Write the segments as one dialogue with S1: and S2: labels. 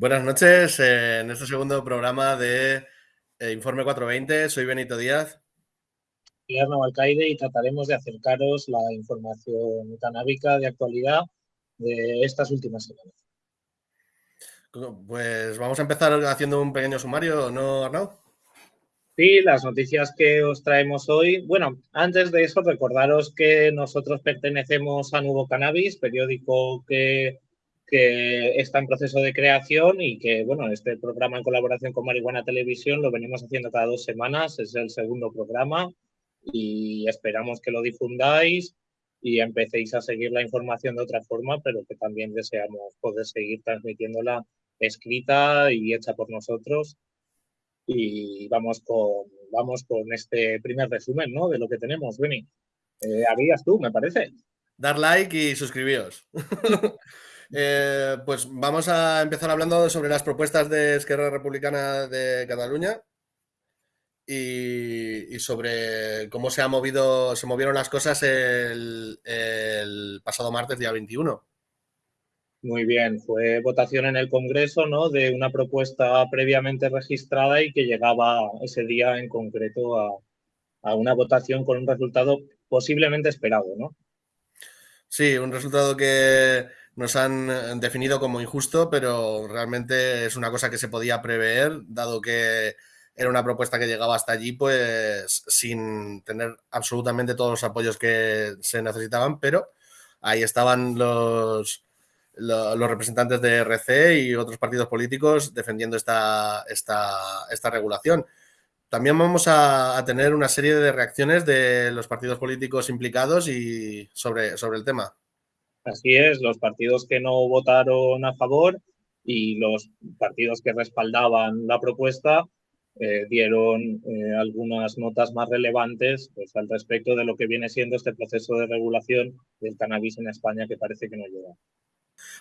S1: Buenas noches, eh, en este segundo programa de eh, Informe 420. Soy Benito Díaz.
S2: Y Arnau Alcaide y trataremos de acercaros la información canábica de actualidad de estas últimas semanas.
S1: Pues vamos a empezar haciendo un pequeño sumario, ¿no, Arnau?
S2: Sí, las noticias que os traemos hoy. Bueno, antes de eso, recordaros que nosotros pertenecemos a Nuevo Cannabis, periódico que que está en proceso de creación y que, bueno, este programa en colaboración con Marihuana Televisión lo venimos haciendo cada dos semanas, es el segundo programa y esperamos que lo difundáis y empecéis a seguir la información de otra forma, pero que también deseamos poder seguir transmitiéndola escrita y hecha por nosotros. Y vamos con, vamos con este primer resumen ¿no? de lo que tenemos, Benny. Eh, harías tú, me parece.
S1: Dar like y suscribíos. Eh, pues vamos a empezar hablando sobre las propuestas de Esquerra Republicana de Cataluña y, sobre cómo se ha movido, se movieron las cosas el, pasado martes, día 21.
S2: Muy bien, fue votación en el Congreso ¿no? de una propuesta previamente registrada y que llegaba ese día en concreto a, a una votación con un resultado posiblemente esperado, ¿no?
S1: Sí, un resultado que, nos han eh, definido como injusto, pero realmente es una cosa que se podía prever, dado que era una propuesta que llegaba hasta allí, pues sin tener absolutamente todos los apoyos que se necesitaban, pero ahí estaban los, los, representantes de RC y otros partidos políticos defendiendo esta, esta, esta regulación. También vamos a, tener una serie de reacciones de los partidos políticos implicados y sobre, sobre el tema.
S2: Así es, los partidos que no votaron a favor y los partidos que respaldaban la propuesta eh, dieron eh, algunas notas más relevantes pues, al respecto de lo que viene siendo este proceso de regulación del cannabis en España que parece que no llega.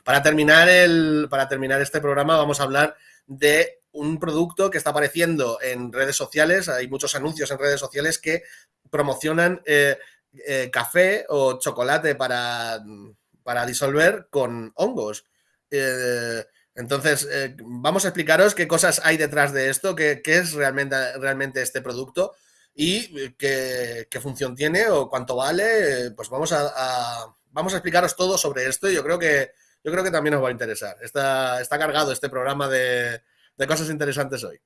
S1: Para terminar, el, para terminar este programa vamos a hablar de un producto que está apareciendo en redes sociales. Hay muchos anuncios en redes sociales que promocionan eh, café o chocolate para para disolver con hongos. Eh, entonces, eh, vamos a explicaros qué cosas hay detrás de esto, qué, es realmente, realmente este producto y qué, función tiene o cuánto vale. Pues vamos a, vamos a explicaros todo sobre esto y yo creo que, yo creo que también os va a interesar. Está, está cargado este programa de cosas interesantes hoy.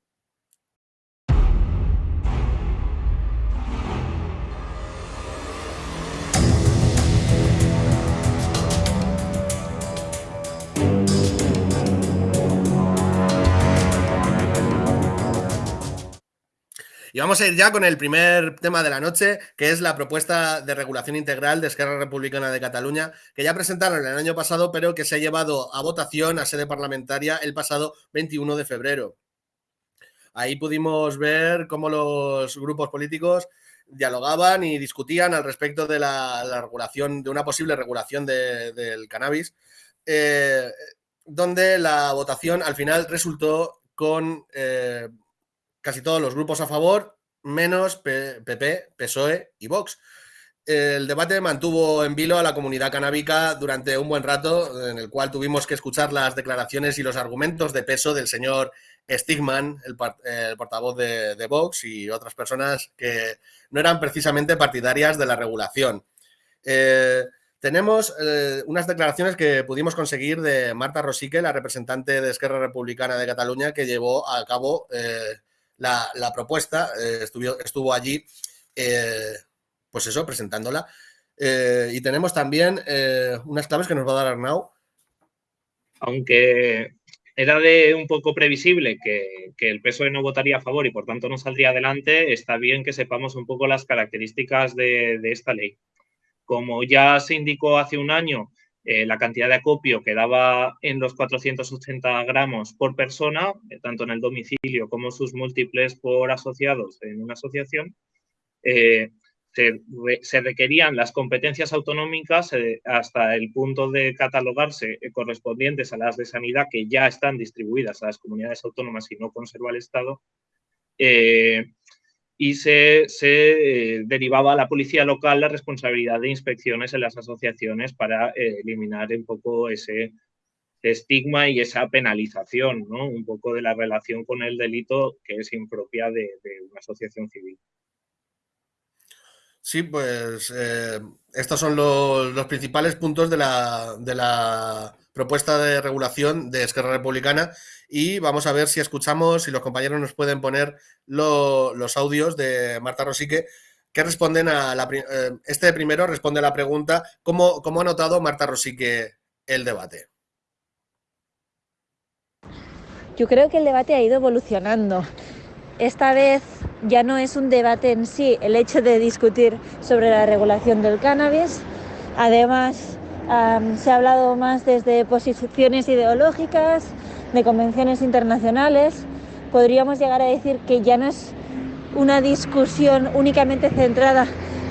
S1: Y vamos a ir ya con el primer tema de la noche, que es la propuesta de regulación integral de Esquerra Republicana de Cataluña, que ya presentaron el año pasado, pero que se ha llevado a votación a sede parlamentaria el pasado 21 de febrero. Ahí pudimos ver cómo los grupos políticos dialogaban y discutían al respecto de la, regulación, de una posible regulación del cannabis, eh, donde la votación al final resultó con eh, casi todos los grupos a favor, menos PP, PSOE y Vox. El debate mantuvo en vilo a la comunidad canábica durante un buen rato, en el cual tuvimos que escuchar las declaraciones y los argumentos de peso del señor Stigman, el, portavoz de, Vox, y otras personas que no eran precisamente partidarias de la regulación. Eh, tenemos eh, unas declaraciones que pudimos conseguir de Marta Rosique, la representante de Esquerra Republicana de Cataluña, que llevó a cabo eh, la, propuesta, eh, estuvo, estuvo allí, eh, pues eso, presentándola. Eh, y tenemos también unas claves que nos va a dar Arnau.
S2: Aunque era de un poco previsible que, el PSOE no votaría a favor y por tanto no saldría adelante, está bien que sepamos un poco las características de, de esta ley. Como ya se indicó hace un año, eh, la cantidad de acopio quedaba en los 480 gramos por persona, eh, tanto en el domicilio como sus múltiples por asociados en una asociación. Eh, se, requerían las competencias autonómicas hasta el punto de catalogarse correspondientes a las de sanidad que ya están distribuidas a las comunidades autónomas y no conserva el Estado y se, eh, derivaba a la policía local la responsabilidad de inspecciones en las asociaciones para eh, eliminar un poco ese, estigma y esa penalización, ¿no? Un poco de la relación con el delito que es impropia de, una asociación civil.
S1: Sí, pues eh, estos son los, principales puntos de la, de la, propuesta de regulación de Esquerra Republicana y vamos a ver si escuchamos, si los compañeros nos pueden poner los audios de Marta Rosique que responden a la... Eh, este primero responde a la pregunta ¿cómo, cómo ha notado Marta Rosique el debate?
S3: Yo creo que el debate ha ido evolucionando. Esta vez ya no es un debate en sí el hecho de discutir sobre la regulación del cannabis. Además, se ha hablado más desde posiciones ideológicas, de convenciones internacionales. Podríamos llegar a decir que ya no es una discusión únicamente centrada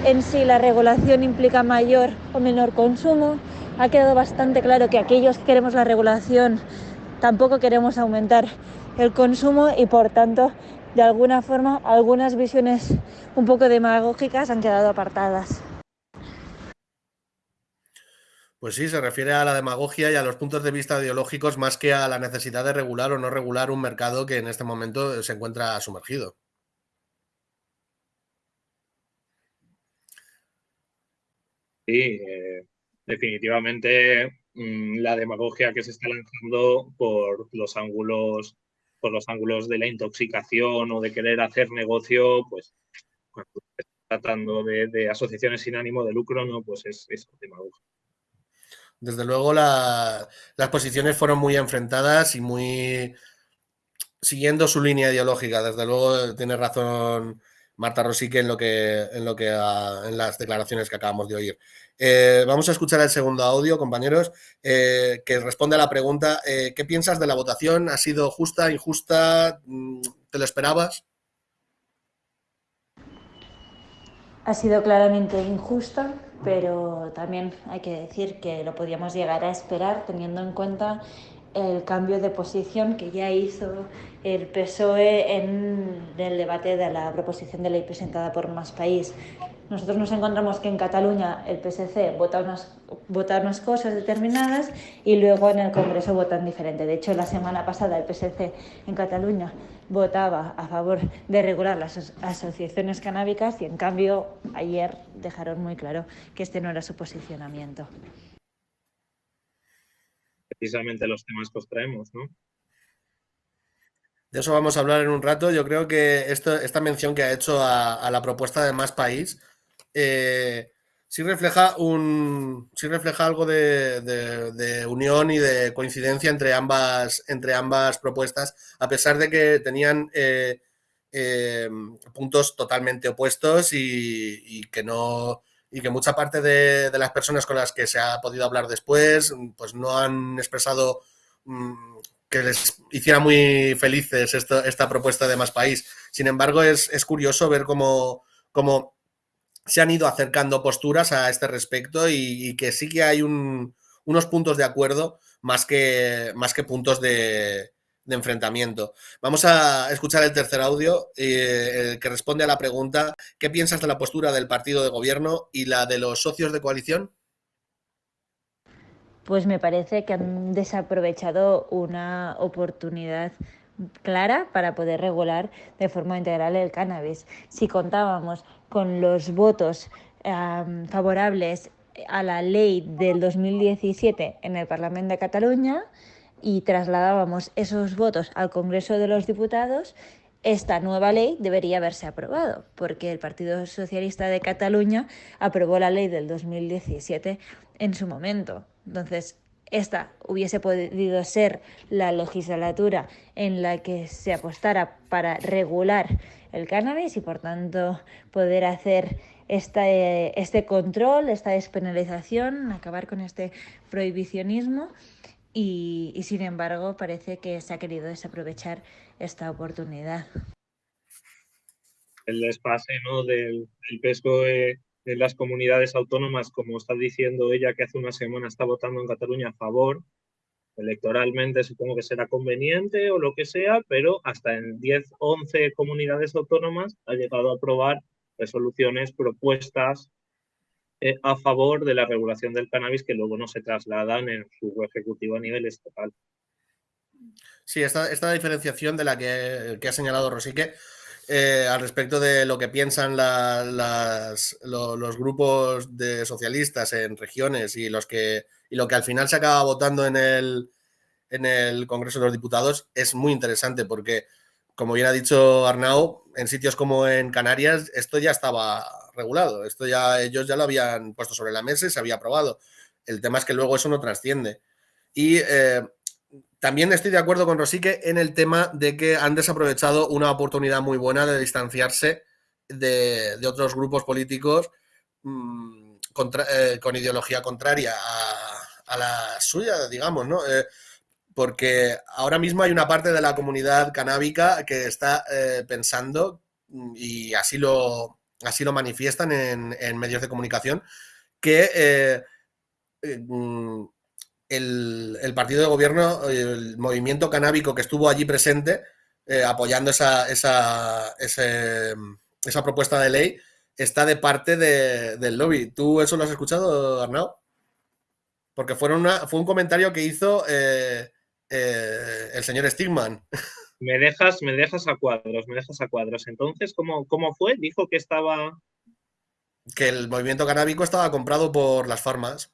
S3: en si la regulación implica mayor o menor consumo. Ha quedado bastante claro que aquellos que queremos la regulación tampoco queremos aumentar el consumo y por tanto de alguna forma algunas visiones un poco demagógicas han quedado apartadas.
S1: Pues sí, se refiere a la demagogia y a los puntos de vista ideológicos más que a la necesidad de regular o no regular un mercado que en este momento se encuentra sumergido.
S2: Sí, eh, definitivamente mm, la demagogia que se está lanzando por los ángulos por los ángulos de la intoxicación o de querer hacer negocio, pues cuando está tratando de, asociaciones sin ánimo de lucro, no, pues es, es demagogia.
S1: Desde luego las posiciones fueron muy enfrentadas y muy siguiendo su línea ideológica. Desde luego tiene razón Marta Rosique en lo que en lo que en las declaraciones que acabamos de oír. Eh, vamos a escuchar el segundo audio, compañeros, eh, que responde a la pregunta eh, ¿qué piensas de la votación? ¿Ha sido justa, injusta? Mm, ¿Te lo esperabas?
S3: Ha sido claramente injusta pero también hay que decir que lo podíamos llegar a esperar teniendo en cuenta el cambio de posición que ya hizo el PSOE en el debate de la proposición de ley presentada por Más País. Nosotros nos encontramos que en Cataluña el PSC vota unas, vota unas cosas determinadas y luego en el Congreso votan diferente. De hecho, la semana pasada el PSC en Cataluña votaba a favor de regular las asociaciones canábicas y en cambio ayer dejaron muy claro que este no era su posicionamiento.
S2: Precisamente los temas que os traemos, ¿no?
S1: De eso vamos a hablar en un rato. Yo creo que esto, esta mención que ha hecho a, la propuesta de Más País eh, sí refleja un refleja algo de, unión y de coincidencia entre ambas entre ambas propuestas a pesar de que tenían eh, eh, puntos totalmente opuestos y, que no y que mucha parte de, las personas con las que se ha podido hablar después pues no han expresado mm, que les hiciera muy felices esta propuesta de más país. Sin embargo es, curioso ver cómo, cómo se han ido acercando posturas a este respecto y, que sí que hay unos puntos de acuerdo más que, más que puntos de, enfrentamiento. Vamos a escuchar el tercer audio eh, que responde a la pregunta ¿qué piensas de la postura del partido de gobierno y la de los socios de coalición?
S3: Pues me parece que han desaprovechado una oportunidad clara para poder regular de forma integral el cannabis. Si contábamos con los votos favorables a la ley del 2017 en el Parlamento de Cataluña y trasladábamos esos votos al Congreso de los Diputados, esta nueva ley debería haberse aprobado, porque el Partido Socialista de Cataluña aprobó la ley del 2017 en su momento. Entonces, esta hubiese podido ser la legislatura en la que se apostara para regular el cannabis y por tanto poder hacer este, este control, esta despenalización, acabar con este prohibicionismo y, sin embargo parece que se ha querido desaprovechar esta oportunidad.
S2: El despase del, del PSOE en las comunidades autónomas, como está diciendo ella que hace una semana está votando en Cataluña a favor, electoralmente supongo que será conveniente o lo que sea, pero hasta en 10, 11 comunidades autónomas ha llegado a aprobar resoluciones, propuestas eh, a favor de la regulación del cannabis que luego no se trasladan en su ejecutivo a nivel estatal.
S1: Sí, esta, esta diferenciación de la que, ha señalado Rosique eh, al respecto de lo que piensan los grupos de socialistas en regiones y, los que, y lo que al final se acaba votando en el, en el Congreso de los Diputados es muy interesante porque, como bien ha dicho Arnau, en sitios como en Canarias esto ya estaba regulado. Esto ya ellos ya lo habían puesto sobre la mesa y se había aprobado. El tema es que luego eso no trasciende. Y eh, también estoy de acuerdo con Rosique en el tema de que han desaprovechado una oportunidad muy buena de distanciarse de, otros grupos políticos mm, eh, con ideología contraria a, la suya, digamos, ¿no? Eh, porque ahora mismo hay una parte de la comunidad canábica que está pensando, mm, y así lo, así lo manifiestan en, medios de comunicación, que eh, eh, el, partido de gobierno, el movimiento canábico que estuvo allí presente, eh, apoyando esa, esa, esa, propuesta de ley, está de parte del lobby. ¿Tú eso lo has escuchado, Arnau? Porque fue, una, fue un comentario que hizo el señor Stigman.
S2: Me dejas, me dejas a cuadros, me dejas a cuadros. Entonces, ¿cómo, cómo fue? Dijo que estaba...
S1: Que el movimiento canábico estaba comprado por las farmas.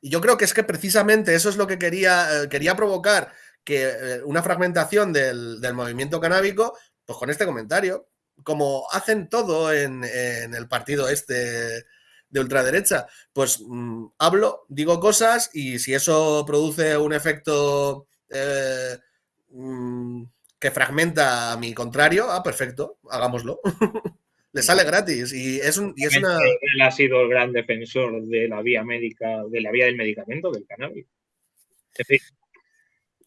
S1: Y yo creo que es que precisamente eso es lo que quería, eh, quería provocar, que eh, una fragmentación del, movimiento canábico, pues con este comentario, como hacen todo en, el partido este de ultraderecha, pues mm, hablo, digo cosas y si eso produce un efecto eh, mm, que fragmenta a mi contrario, ah, perfecto, hagámoslo. Le sale gratis y es, un, y es una...
S2: Él ha sido el gran defensor de la vía médica, de la vía del medicamento, del cannabis.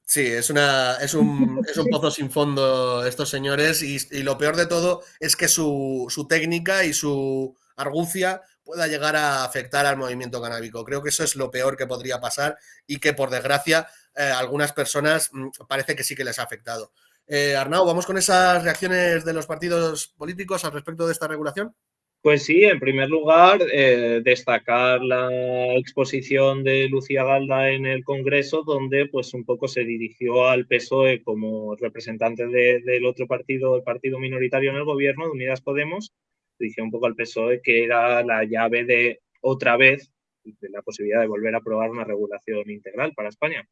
S1: Sí, es, una, es, un, es un pozo sin fondo estos señores y, y lo peor de todo es que su, su, técnica y su argucia pueda llegar a afectar al movimiento canábico. Creo que eso es lo peor que podría pasar y que por desgracia eh, algunas personas mm, parece que sí que les ha afectado. Eh, Arnau, ¿vamos con esas reacciones de los partidos políticos al respecto de esta regulación?
S2: Pues sí, en primer lugar, eh, destacar la exposición de Lucía Galda en el Congreso, donde pues un poco se dirigió al PSOE como representante del otro partido, el partido minoritario en el gobierno, de Unidas Podemos, dirigió un poco al PSOE que era la llave de otra vez de la posibilidad de volver a aprobar una regulación integral para España.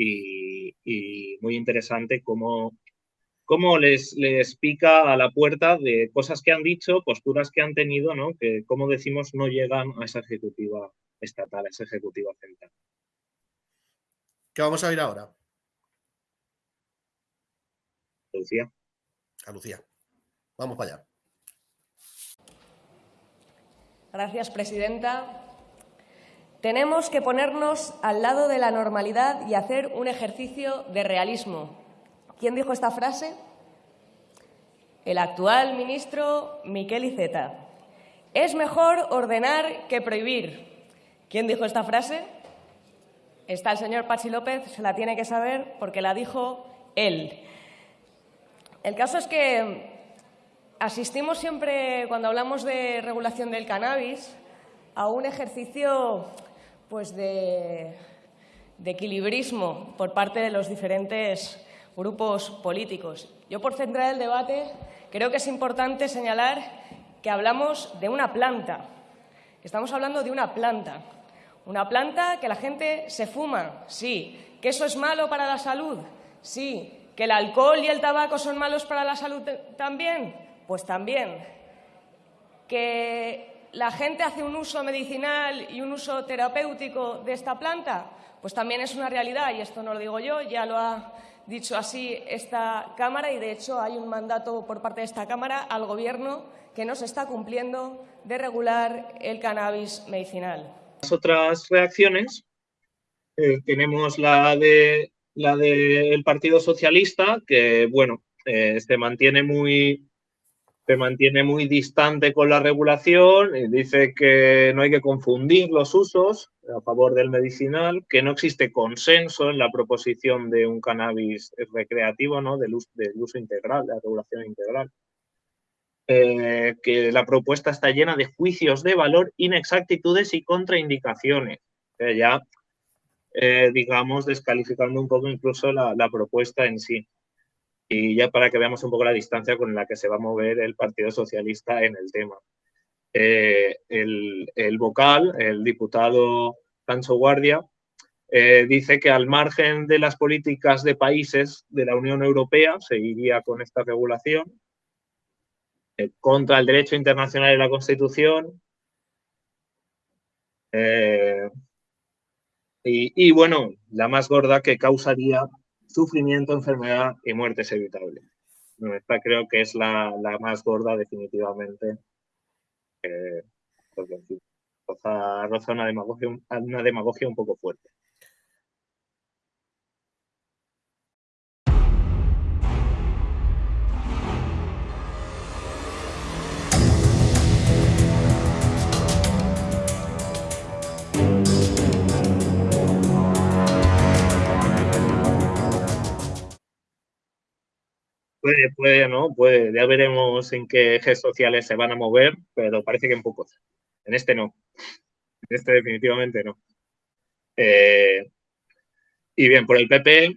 S2: Y, y muy interesante cómo cómo les, les pica a la puerta de cosas que han dicho, posturas que han tenido, ¿no? que, como decimos, no llegan a esa ejecutiva estatal, a esa ejecutiva central.
S1: ¿Qué vamos a ver ahora?
S2: Lucía.
S1: A Lucía. Vamos para allá.
S4: Gracias, presidenta. Tenemos que ponernos al lado de la normalidad y hacer un ejercicio de realismo ¿Quién dijo esta frase? El actual ministro Miquel Iceta. Es mejor ordenar que prohibir. ¿Quién dijo esta frase? Está el señor Pachi López, se la tiene que saber porque la dijo él. El caso es que asistimos siempre, cuando hablamos de regulación del cannabis, a un ejercicio pues, de, equilibrismo por parte de los diferentes grupos políticos. Yo, por centrar el debate, creo que es importante señalar que hablamos de una planta. Estamos hablando de una planta. Una planta que la gente se fuma, sí. ¿Que eso es malo para la salud? Sí. ¿Que el alcohol y el tabaco son malos para la salud también? Pues también. ¿Que la gente hace un uso medicinal y un uso terapéutico de esta planta? Pues también es una realidad y esto no lo digo yo, ya lo ha dicho así esta Cámara y, de hecho, hay un mandato por parte de esta Cámara al Gobierno que no se está cumpliendo de regular el cannabis medicinal.
S2: Las otras reacciones eh, tenemos la de la del Partido Socialista, que bueno, eh, se mantiene muy se mantiene muy distante con la regulación y dice que no hay que confundir los usos a favor del medicinal, que no existe consenso en la proposición de un cannabis recreativo, ¿no? del, uso, del uso integral, de la regulación integral. eh, que la propuesta está llena de juicios de valor, inexactitudes y contraindicaciones. ya, eh, digamos, descalificando un poco incluso la, propuesta en sí. Y ya para que veamos un poco la distancia con la que se va a mover el Partido Socialista en el tema. Eh, el, el, vocal, el diputado Sancho Guardia, dice que al margen de las políticas de países de la Unión Europea, seguiría con esta regulación, eh, contra el derecho internacional y la Constitución. Eh, y, bueno, la más gorda que causaría sufrimiento, enfermedad y muertes evitables. Esta creo que es la, más gorda definitivamente. Eh, porque roza, una demagogia un poco fuerte. Puede, puede, ¿no? Puede. Ya veremos en qué ejes sociales se van a mover, pero parece que en pocos. En este no. En este definitivamente no. Eh, y bien, por el PP,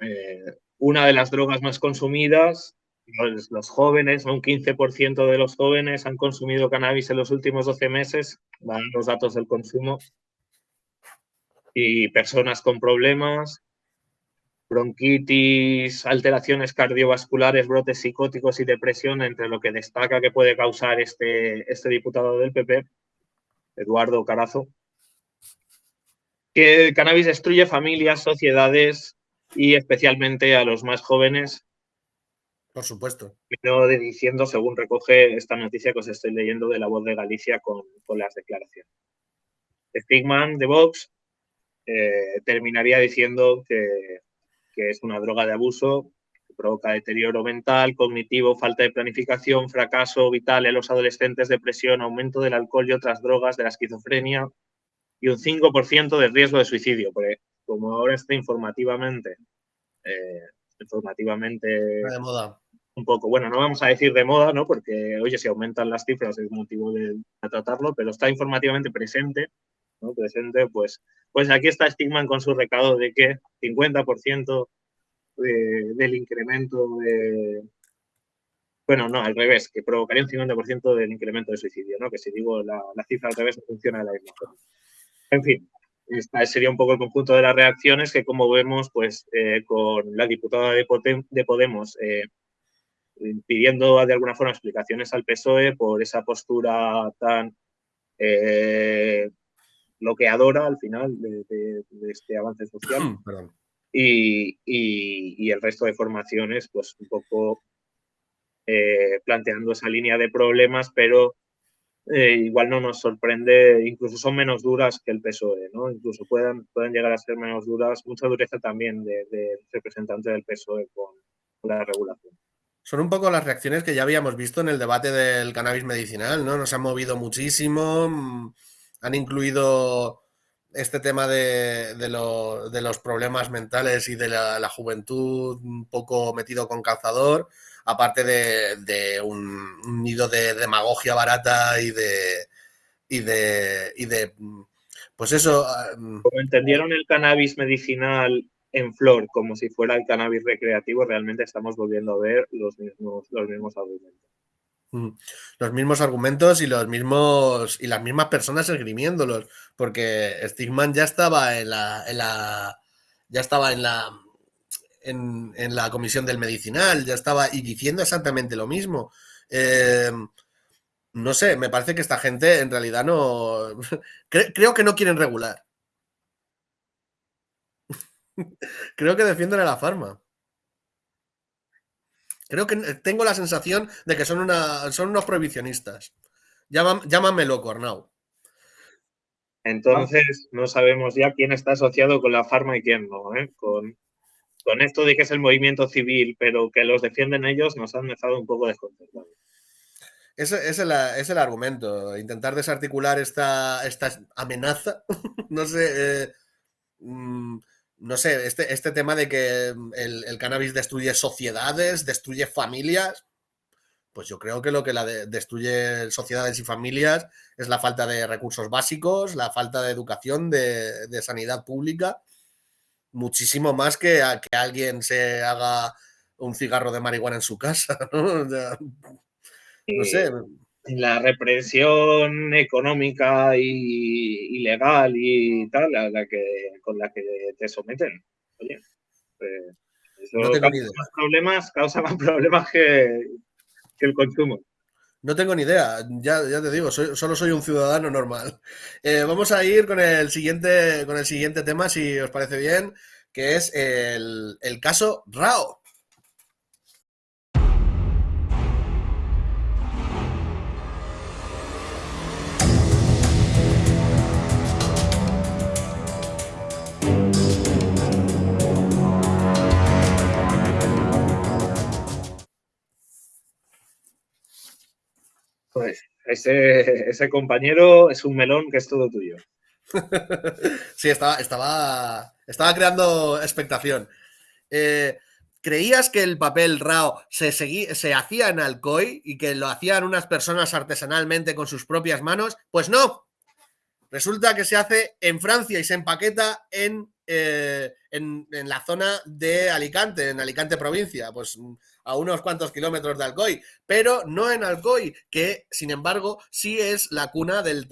S2: eh, una de las drogas más consumidas, los, los jóvenes, un 15% de los jóvenes han consumido cannabis en los últimos 12 meses, van los datos del consumo, y personas con problemas, bronquitis, alteraciones cardiovasculares, brotes psicóticos y depresión, entre lo que destaca que puede causar este, este diputado del PP, Eduardo Carazo, que el cannabis destruye familias, sociedades y especialmente a los más jóvenes.
S1: Por supuesto.
S2: Pero diciendo, según recoge esta noticia que os estoy leyendo de la voz de Galicia con, las declaraciones. Stigman de Vox eh, terminaría diciendo que que es una droga de abuso que provoca deterioro mental, cognitivo, falta de planificación, fracaso vital en los adolescentes, depresión, aumento del alcohol y otras drogas, de la esquizofrenia y un 5% de riesgo de suicidio. Porque como ahora está informativamente, eh, informativamente
S1: de moda.
S2: un poco, bueno, no vamos a decir de moda, ¿no? Porque, oye, si aumentan las cifras es motivo de, tratarlo, pero está informativamente presente presente, pues, pues aquí está Stigman con su recado de que 50% del incremento de... Bueno, no, al revés, que provocaría un 50% del incremento de suicidio, ¿no? Que si digo la, cifra al revés no funciona de la misma. En fin, sería un poco el conjunto de las reacciones que, como vemos, pues eh, con la diputada de, Podemos eh, pidiendo de alguna forma explicaciones al PSOE por esa postura tan eh, lo que adora al final de, este avance social. Y, el resto de formaciones, pues un poco eh, planteando esa línea de problemas, pero eh, igual no nos sorprende, incluso son menos duras que el PSOE, ¿no? Incluso pueden, pueden llegar a ser menos duras, mucha dureza también del de representante del PSOE con, con la regulación.
S1: Son un poco las reacciones que ya habíamos visto en el debate del cannabis medicinal, ¿no? Nos han movido muchísimo mm, han incluido este tema de, los problemas mentales y de la, juventud un poco metido con calzador, aparte de, un, nido de demagogia barata y de, y de, y de pues eso.
S2: Mm, como entendieron el cannabis medicinal en flor como si fuera el cannabis recreativo, realmente estamos volviendo a ver los mismos, los mismos argumentos.
S1: Los mismos argumentos y los mismos y las mismas personas esgrimiéndolos, porque Stigman ya estaba en la, en la ya estaba en la en, la comisión del medicinal, ya estaba y diciendo exactamente lo mismo. Em, no sé, me parece que esta gente en realidad no creo que no quieren regular. creo que defienden a la farma. Creo que tengo la sensación de que son, una, son unos prohibicionistas. llámame loco, Arnau.
S2: Entonces, no sabemos ya quién está asociado con la farma y quién no. ¿eh? Con, con, esto de que es el movimiento civil, pero que los defienden ellos, nos han dejado un poco desconcertados.
S1: Ese es el, es el argumento, intentar desarticular esta, esta amenaza. no sé. Eh, mm, no sé, este, este tema de que el, cannabis destruye sociedades, destruye familias, Pues yo creo que lo que la destruye sociedades y familias es la falta de recursos básicos, la falta de educación, de, sanidad pública, muchísimo más que a que alguien se haga un cigarro de marihuana en su casa, ¿no?
S2: no sé. La represión económica y, legal y tal, la que, con la que te someten. Oye, no tengo causa más problemas, causa más problemas que, el consumo.
S1: No tengo ni idea, ya, ya te digo, solo soy un ciudadano normal. Eh, vamos a ir con el, siguiente, con el siguiente tema, si os parece bien, que es el, el caso Rao.
S2: Pues ese, ese compañero es un melón que es todo tuyo.
S1: sí, estaba, estaba, estaba creando expectación. Eh, ¿Creías que el papel RAO se, se hacía en Alcoy y que lo hacían unas personas artesanalmente con sus propias manos? Pues no. Resulta que se hace en Francia y se empaqueta en, eh, en, la zona de Alicante, en Alicante provincia. Pues a unos cuantos kilómetros de Alcoy, pero no en Alcoy, que sin embargo sí es la cuna del,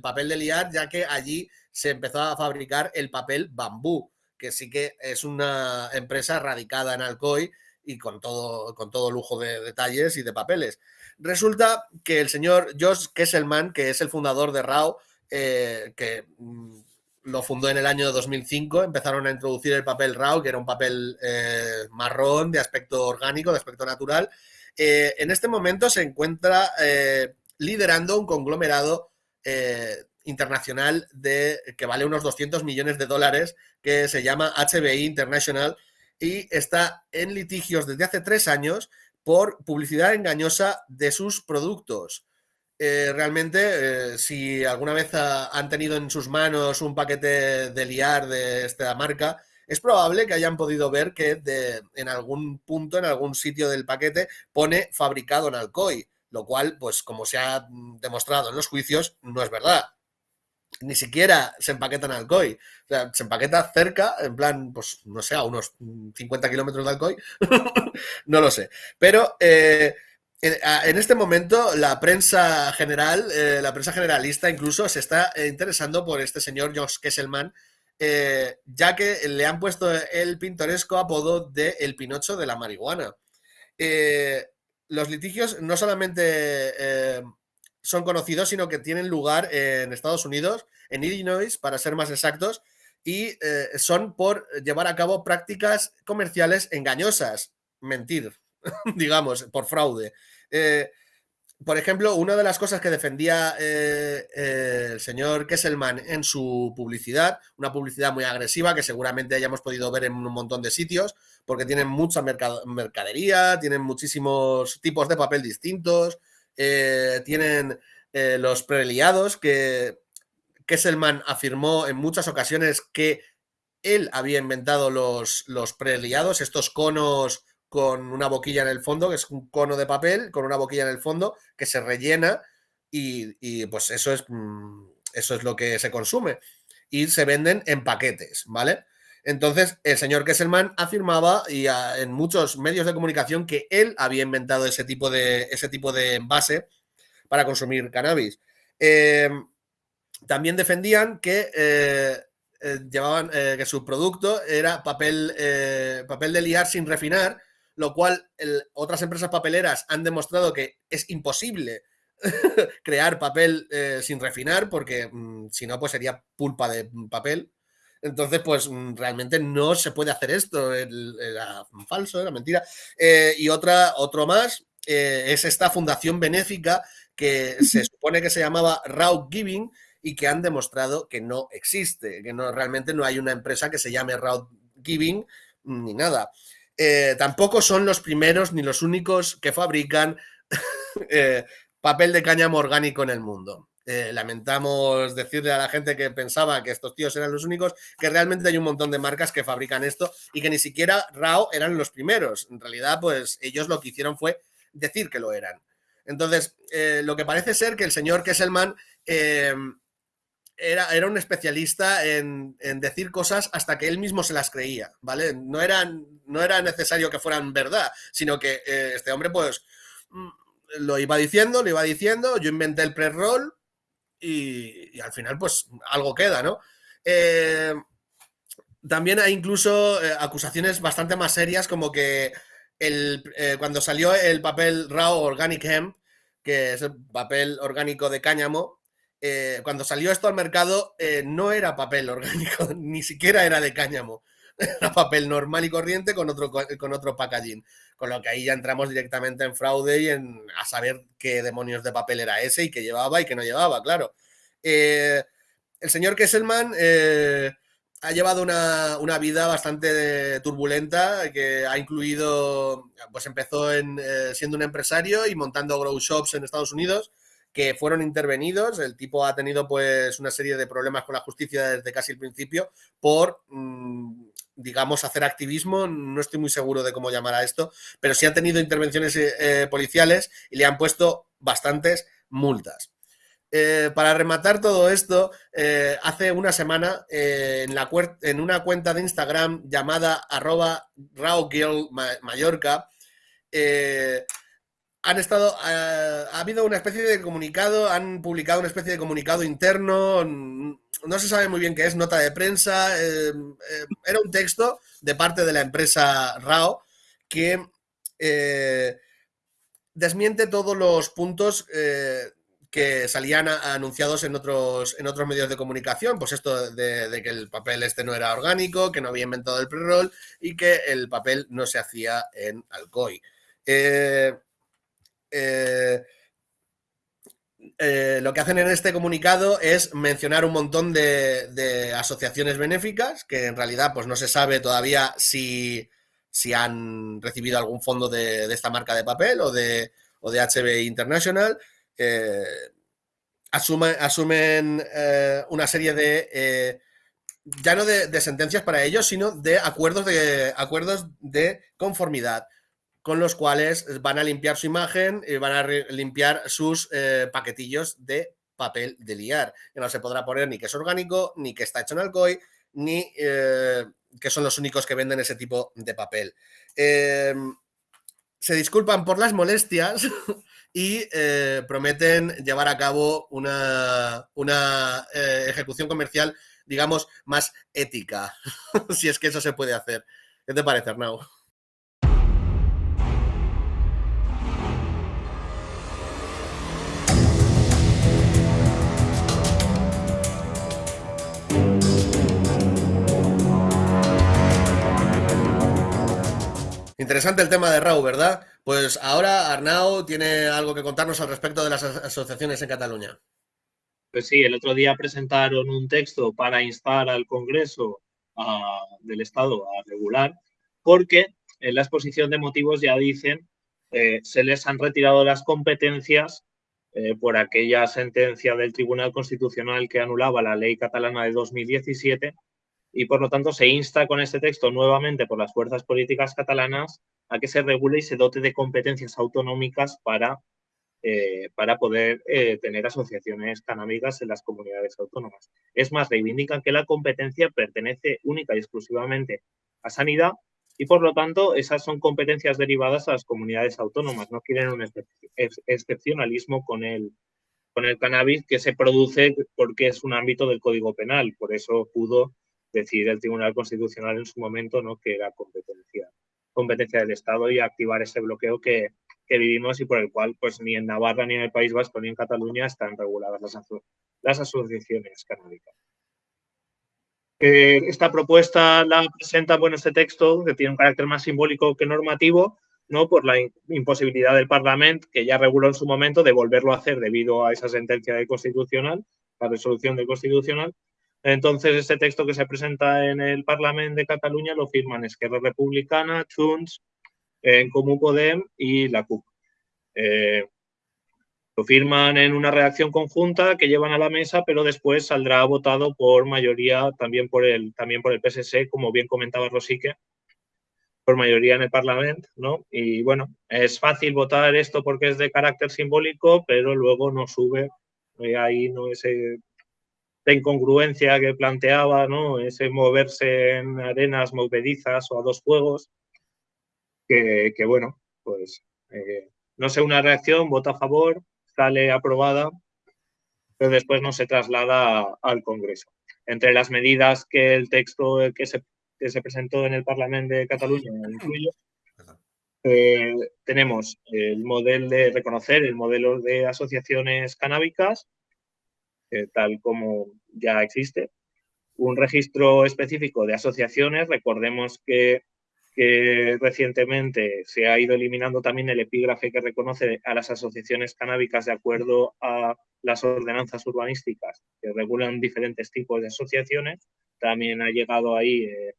S1: papel de liar, ya que allí se empezó a fabricar el papel bambú, que sí que es una empresa radicada en Alcoy y con todo, con todo lujo de detalles y de papeles. Resulta que el señor Josh Kesselman, que es el fundador de RAO, eh, que mm, lo fundó en el año 2005, empezaron a introducir el papel RAW, que era un papel eh, marrón de aspecto orgánico, de aspecto natural. Eh, en este momento se encuentra eh, liderando un conglomerado internacional de, que vale unos 200 millones de dólares, que se llama HBI International y está en litigios desde hace tres años por publicidad engañosa de sus productos. Eh, realmente, eh, si alguna vez han tenido en sus manos un paquete de liar de esta marca, es probable que hayan podido ver que en algún punto, en algún sitio del paquete, pone fabricado en Alcoy, lo cual, pues como se ha demostrado en los juicios, no es verdad. Ni siquiera se empaqueta en Alcoy. Se empaqueta cerca, en plan, pues no sé, a unos 50 kilómetros de Alcoy. no lo sé. Pero eh, en, este momento la prensa general, eh, la prensa generalista incluso se está eh, interesando por este señor Josh Kesselman, eh, ya que le han puesto el pintoresco apodo de el Pinocho de la marihuana. los litigios no solamente son conocidos, sino que tienen lugar en Estados Unidos, en Illinois, para ser más exactos, y son por llevar a cabo prácticas comerciales engañosas, mentir, digamos, por fraude. Eh, por ejemplo, una de las cosas que defendía eh, eh, el señor Kesselman en su publicidad, una publicidad muy agresiva que seguramente hayamos podido ver en un montón de sitios, porque tienen mucha mercadería, tienen muchísimos tipos de papel distintos, tienen los preliados que Kesselman afirmó en muchas ocasiones que él había inventado los, los preliados, estos conos con una boquilla en el fondo, que es un cono de papel con una boquilla en el fondo que se rellena y, pues eso es, mm, eso es lo que se consume. Y se venden en paquetes, ¿vale? Entonces, el señor Kesselman afirmaba y en muchos medios de comunicación que él había inventado ese tipo de, ese tipo de envase para consumir cannabis. Em, también defendían que eh, eh, llevaban eh, que su producto era papel, papel de liar sin refinar lo cual otras empresas papeleras han demostrado que es imposible crear papel eh, sin refinar, porque mm, si no, pues sería pulpa de papel. Entonces, pues mm, realmente no se puede hacer esto. Era falso, era mentira. Eh, y otra, otro más eh, es esta fundación benéfica que se supone que se llamaba Raw Giving y que han demostrado que no existe, que no realmente no hay una empresa que se llame Raw Giving ni nada. Eh, tampoco son los primeros ni los únicos que fabrican eh, papel de cáñamo orgánico en el mundo. Eh, lamentamos decirle a la gente que pensaba que estos tíos eran los únicos, que realmente hay un montón de marcas que fabrican esto y que ni siquiera RAO eran los primeros. En realidad, pues ellos lo que hicieron fue decir que lo eran. Entonces, lo que parece ser que el señor Kesselman eh, era, era, un especialista en, decir cosas hasta que él mismo se las creía, ¿vale? No, eran, no era necesario que fueran verdad, sino que eh, este hombre, pues, mm, lo iba diciendo, lo iba diciendo, yo inventé el pre-roll y, al final, pues, algo queda, ¿no? también hay incluso acusaciones bastante más serias, como que el, cuando salió el papel Raw Organic Hemp, que es el papel orgánico de cáñamo, eh, cuando salió esto al mercado eh, no era papel orgánico, ni siquiera era de cáñamo. Era papel normal y corriente con otro, con otro packaging. Con lo que ahí ya entramos directamente en fraude y en a saber qué demonios de papel era ese y qué llevaba y qué no llevaba, claro. Eh, el señor Kesselman ha llevado una, vida bastante turbulenta, que ha incluido, pues empezó en, eh, siendo un empresario y montando grow shops en Estados Unidos, que fueron intervenidos. El tipo ha tenido pues una serie de problemas con la justicia desde casi el principio por, mm, digamos, hacer activismo. No estoy muy seguro de cómo llamar a esto, pero sí ha tenido intervenciones eh, policiales y le han puesto bastantes multas. Eh, para rematar todo esto, eh, hace una semana eh, en, una cuenta de Instagram llamada arroba han estado, ha habido una especie de comunicado, han publicado una especie de comunicado interno, no se sabe muy bien qué es, nota de prensa, era un texto de parte de la empresa RAO que desmiente todos los puntos que salían anunciados en otros, en otros medios de comunicación, pues esto de, que el papel este no era orgánico, que no había inventado el pre-roll y que el papel no se hacía en Alcoy. Eh, eh, lo que hacen en este comunicado es mencionar un montón de, asociaciones benéficas que en realidad pues no se sabe todavía si, si han recibido algún fondo de, esta marca de papel o de, o de HB International asumen eh, una serie de, eh, ya no de, sentencias para ellos, sino de acuerdos de, acuerdos de conformidad con los cuales van a limpiar su imagen y van a limpiar sus eh, paquetillos de papel de liar. Que no se podrá poner ni que es orgánico, ni que está hecho en alcohol, ni que son los únicos que venden ese tipo de papel. se disculpan por las molestias, y eh, prometen llevar a cabo una, una eh, ejecución comercial, digamos, más ética, si es que eso se puede hacer. ¿Qué te parece, Arnau? Interesante el tema de Rau, ¿verdad? Pues ahora Arnau tiene algo que contarnos al respecto de las asociaciones en Cataluña.
S2: Pues sí, el otro día presentaron un texto para instar al Congreso del Estado a regular, porque en la exposición de motivos ya dicen eh, se les han retirado las competencias eh, por aquella sentencia del Tribunal Constitucional que anulaba la ley catalana de 2017 y por lo tanto se insta con este texto nuevamente por las fuerzas políticas catalanas a que se regule y se dote de competencias autonómicas para, eh, para poder eh, tener asociaciones canábicas en las comunidades autónomas. Es más, reivindican que la competencia pertenece única y exclusivamente a sanidad y por lo tanto esas son competencias derivadas a las comunidades autónomas. No quieren un excepcionalismo con el, con el cannabis que se produce porque es un ámbito del Código Penal. Por eso pudo decidir el Tribunal Constitucional en su momento ¿no? que era competencia competencia del Estado y activar ese bloqueo que, vivimos y por el cual pues ni en Navarra, ni en el País Vasco, ni en Cataluña están reguladas las, las asociaciones canábicas. Eh, esta propuesta la presenta, bueno, este texto, que tiene un carácter más simbólico que normativo, ¿no? por la imposibilidad del Parlamento, que ya reguló en su momento, de volverlo a hacer debido a esa sentencia de constitucional, la resolución de constitucional, entonces, este texto que se presenta en el Parlamento de Cataluña lo firman Esquerra Republicana, Junts, en Comú Podem y la CUP. Eh, lo firman en una redacción conjunta que llevan a la mesa, pero después saldrá votado por mayoría también por el, también por el PSC, como bien comentaba Rosique, por mayoría en el Parlamento, ¿no? Y bueno, es fácil votar esto porque es de carácter simbólico, pero luego no sube, eh, ahí no ese la incongruencia que planteaba, ¿no? Ese moverse en arenas movedizas o a dos fuegos, que, bueno, pues eh, no sé una reacción, vota a favor, sale aprobada, pero después no se traslada al Congreso. Entre las medidas que el texto que se, se presentó en el Parlamento de Cataluña incluye, eh, tenemos el modelo de reconocer el modelo de asociaciones canábicas, eh, tal como ya existe. Un registro específico de asociaciones, recordemos que, recientemente se ha ido eliminando también el epígrafe que reconoce a las asociaciones canábicas de acuerdo a las ordenanzas urbanísticas que regulan diferentes tipos de asociaciones. También ha llegado ahí eh,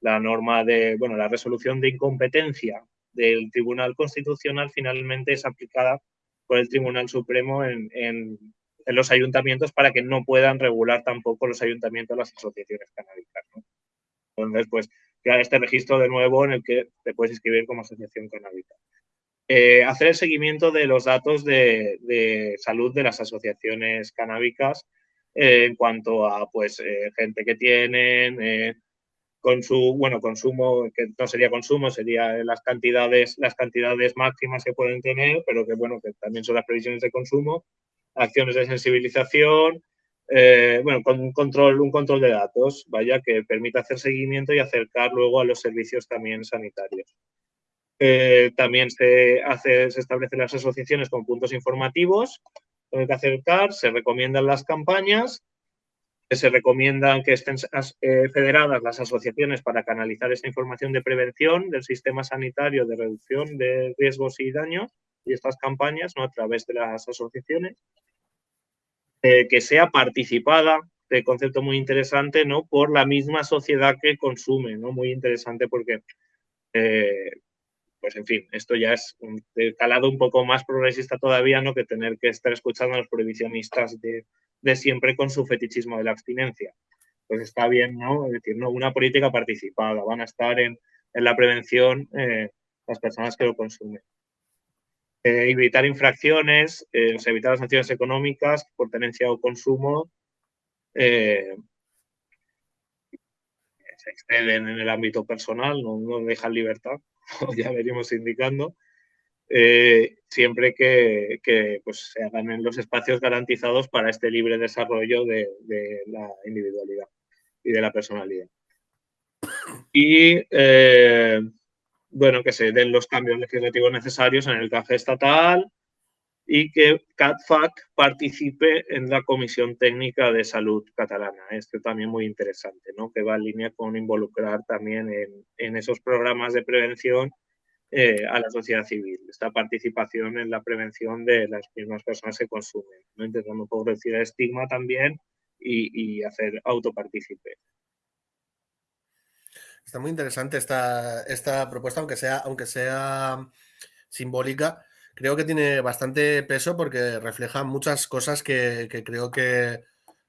S2: la norma de, bueno, la resolución de incompetencia del Tribunal Constitucional finalmente es aplicada por el Tribunal Supremo en, en los ayuntamientos para que no puedan regular tampoco los ayuntamientos las asociaciones canábicas. Entonces, pues, crear este registro de nuevo en el que te puedes inscribir como asociación canábica. Eh, hacer el seguimiento de los datos de, salud de las asociaciones canábicas eh, en cuanto a pues eh, gente que tienen, con su bueno, consumo, que no sería consumo, sería las cantidades, las cantidades máximas que pueden tener, pero que bueno, que también son las previsiones de consumo, acciones de sensibilización, eh, bueno, con un control, un control de datos, vaya, que permita hacer seguimiento y acercar luego a los servicios también sanitarios. Eh, también se, hace, se establecen las asociaciones con puntos informativos, donde que acercar, se recomiendan las campañas, se recomiendan que estén eh, federadas las asociaciones para canalizar esta información de prevención del sistema sanitario de reducción de riesgos y daños y estas campañas ¿no? a través de las asociaciones, eh, que sea participada, de concepto muy interesante, ¿no? por la misma sociedad que consume, ¿no? muy interesante porque, eh, pues en fin, esto ya es un calado un poco más progresista todavía, ¿no? que tener que estar escuchando a los prohibicionistas de, de siempre con su fetichismo de la abstinencia. Pues está bien, ¿no? Es decir, ¿no? una política participada, van a estar en, en la prevención eh, las personas que lo consumen. Eh, evitar infracciones, eh, evitar las sanciones económicas por tenencia o consumo, eh, se exceden en el ámbito personal, no, no dejan libertad, ya veríamos indicando, siempre que, pues, se hagan en los espacios garantizados para este libre desarrollo de, de la individualidad y de la personalidad. Y bueno, que se den los cambios legislativos necesarios en el café estatal y que CATFAC participe en la Comisión Técnica de Salud Catalana. Esto también muy interesante, ¿no? que va en línea con involucrar también en, esos programas de prevención eh, a la sociedad civil, esta participación en la prevención de las mismas personas que consumen, ¿no? intentando reducir el estigma también y, y hacer autopartícipe.
S1: Está muy interesante esta, esta propuesta, aunque sea, aunque sea simbólica. Creo que tiene bastante peso porque refleja muchas cosas que, creo que,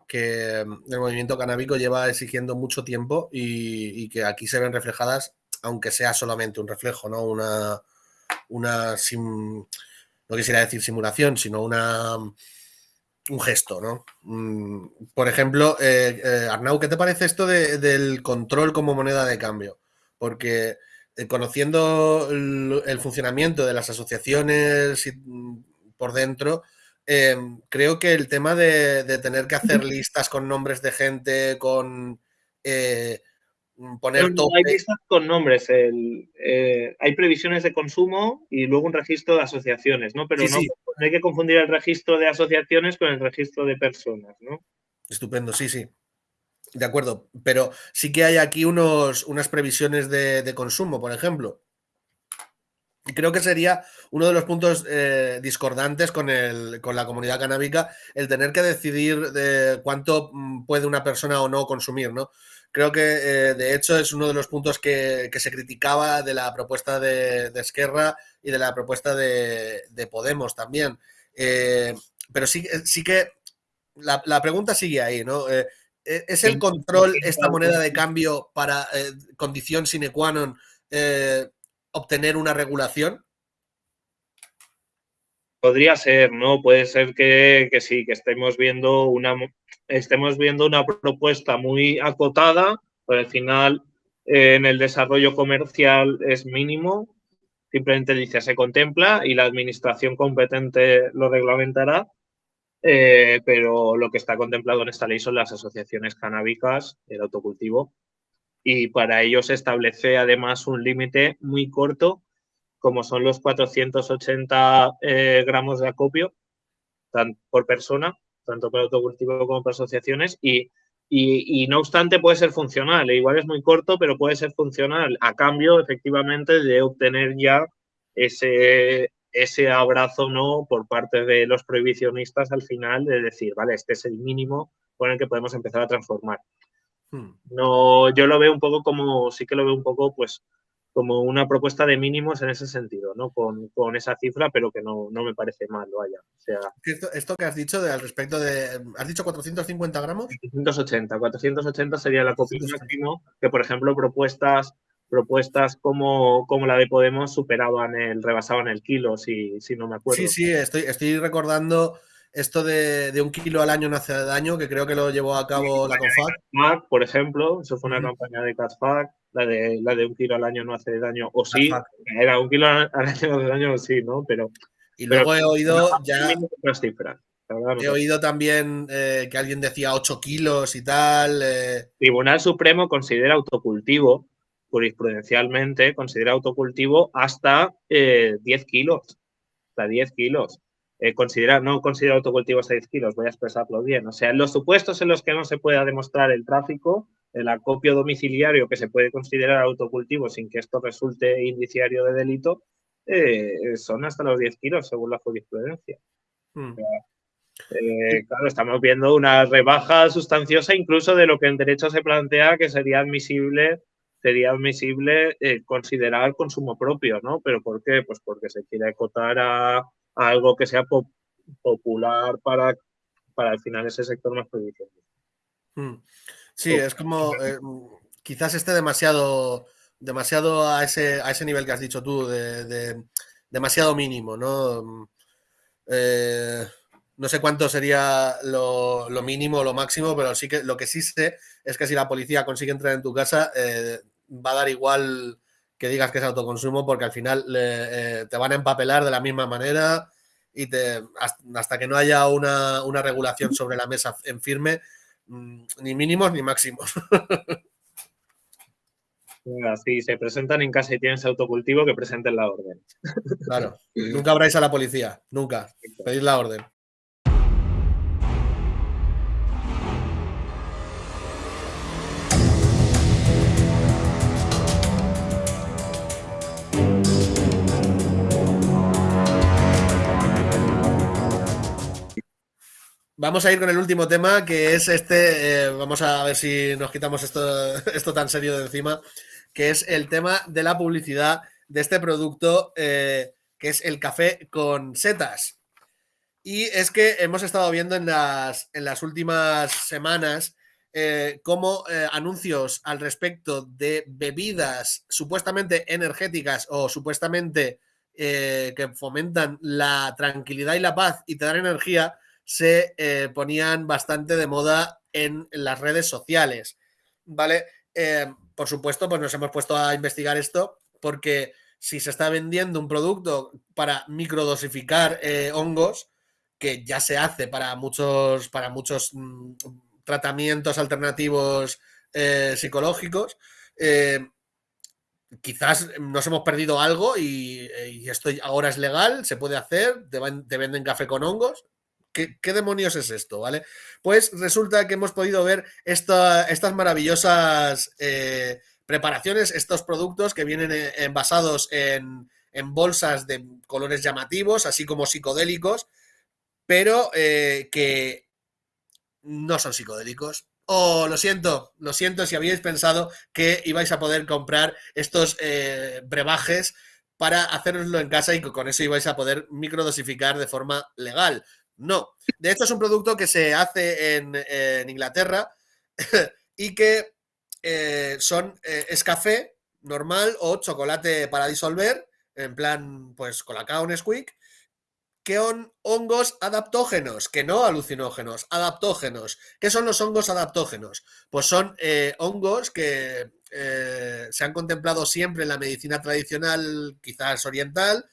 S1: el movimiento canábico lleva exigiendo mucho tiempo y, que aquí se ven reflejadas, aunque sea solamente un reflejo, ¿no? Una, una no quisiera decir simulación, sino una un gesto, ¿no? Mm, por ejemplo, eh, eh, Arnau, ¿qué te parece esto del control como moneda de cambio? Porque eh, conociendo el, funcionamiento de las asociaciones mm, por dentro, em, creo que el tema de, tener que hacer listas con nombres de gente, con
S2: poner no, hay listas con nombres, eh, hay previsiones de consumo y luego un registro de asociaciones, ¿no? Pero no, hay que confundir el registro de asociaciones con el registro de personas, ¿no?
S1: Estupendo, sí, sí. De acuerdo, pero sí que hay aquí unos, unas previsiones de, consumo, por ejemplo. Y creo que sería uno de los puntos eh, discordantes con, el, con la comunidad canábica el tener que decidir de cuánto mm, puede una persona o no consumir, ¿no? Creo que, eh, de hecho, es uno de los puntos que, se criticaba de la propuesta de, Esquerra y de la propuesta de, Podemos también. Eh, pero sí, sí que la, pregunta sigue ahí, ¿no? Eh, ¿Es el control esta moneda de cambio para condición sine qua non obtener una regulación?
S2: Podría ser, ¿no? Puede ser que, sí, que estemos viendo una estemos viendo una propuesta muy acotada, pero al final eh, en el desarrollo comercial es mínimo. Simplemente dice se contempla y la administración competente lo reglamentará. Eh, pero lo que está contemplado en esta ley son las asociaciones canábicas, el autocultivo, y para ello se establece además un límite muy corto como son los 480 eh, gramos de acopio por persona, tanto para autocultivo como para asociaciones, y, y, no obstante puede ser funcional, e igual es muy corto, pero puede ser funcional a cambio efectivamente de obtener ya ese, ese abrazo no por parte de los prohibicionistas al final de decir, vale, este es el mínimo con el que podemos empezar a transformar. Hmm. No, yo lo veo un poco como, sí que lo veo un poco, pues, como una propuesta de mínimos en ese sentido, ¿no? Con, esa cifra, pero que no, me parece mal, vaya. O sea,
S1: esto, que has dicho de, al respecto de. ¿Has dicho 450 gramos?
S2: 480. 480 sería la copia máximo, que por ejemplo propuestas propuestas como, como la de Podemos superaban el, rebasaban el kilo, si, si no me acuerdo.
S1: Sí, sí, estoy, estoy recordando esto de, un kilo al año no hace daño, que creo que lo llevó a cabo la COFAC.
S2: por ejemplo, eso fue una campaña de CATFAC la de, la de un kilo al año no hace daño, o sí, era un kilo al año no hace daño, o sí, ¿no? Pero.
S1: Y luego he oído ya. He oído también eh, que alguien decía 8 kilos y tal. Eh.
S2: Tribunal Supremo considera autocultivo, jurisprudencialmente, considera autocultivo hasta 10 eh, kilos. Hasta 10 kilos. considera, no considera autocultivo hasta 10 kilos, voy a expresarlo bien. O sea, en los supuestos en los que no se pueda demostrar el tráfico, el acopio domiciliario que se puede considerar autocultivo sin que esto resulte indiciario de delito, eh, son hasta los 10 kilos según la jurisprudencia. Hmm. Eh, claro, estamos viendo una rebaja sustanciosa incluso de lo que en derecho se plantea que sería admisible sería admisible eh, considerar consumo propio, ¿no? ¿Pero por qué? Pues porque se quiere acotar a, algo que sea popular para, para al final ese sector más productivo.
S1: Hmm. Sí, es como eh, quizás esté demasiado, demasiado a ese, a ese nivel que has dicho tú, de, demasiado mínimo, ¿no? Eh, no sé cuánto sería lo, mínimo o lo máximo, pero sí que lo que sí sé es que si la policía consigue entrar en tu casa, eh, va a dar igual que digas que es autoconsumo, porque al final te van a empapelar de la misma manera y te, hasta que no haya una, una regulación sobre la mesa en firme, Mm, ni mínimos ni máximos.
S2: Si se presentan en casa y tienen ese autocultivo, que presenten la orden.
S1: Claro, nunca habráis a la policía, nunca. Pedid la orden. Vamos a ir con el último tema, que es este, eh, vamos a ver si nos quitamos esto, esto tan serio de encima, que es el tema de la publicidad de este producto, eh, que es el café con setas. Y es que hemos estado viendo en las, en las últimas semanas eh, cómo anuncios al respecto de bebidas supuestamente energéticas o supuestamente que fomentan la tranquilidad y la paz y te dan energía, se eh, ponían bastante de moda en las redes sociales, ¿vale? Eh, por supuesto, pues nos hemos puesto a investigar esto porque si se está vendiendo un producto para microdosificar eh, hongos, que ya se hace para muchos, para muchos mm, tratamientos alternativos psicológicos, quizás nos hemos perdido algo y, esto ahora es legal, se puede hacer, te venden café con hongos, ¿Qué, demonios es esto? ¿Vale? Pues resulta que hemos podido ver estas maravillosas eh, preparaciones, estos productos que vienen eh, envasados en, bolsas de colores llamativos, así como psicodélicos, pero eh, que no son psicodélicos. Oh, lo siento, lo siento si habíais pensado que ibais a poder comprar estos brebajes para haceroslo en casa y con eso ibais a poder microdosificar de forma legal. No. De hecho, es un producto que se hace en, Inglaterra y que eh, son, eh, es café normal o chocolate para disolver, en plan, pues colacao Nesquik, que son hongos adaptógenos, que no alucinógenos, adaptógenos. ¿Qué son los hongos adaptógenos? Pues son eh, hongos que se han contemplado siempre en la medicina tradicional, quizás oriental,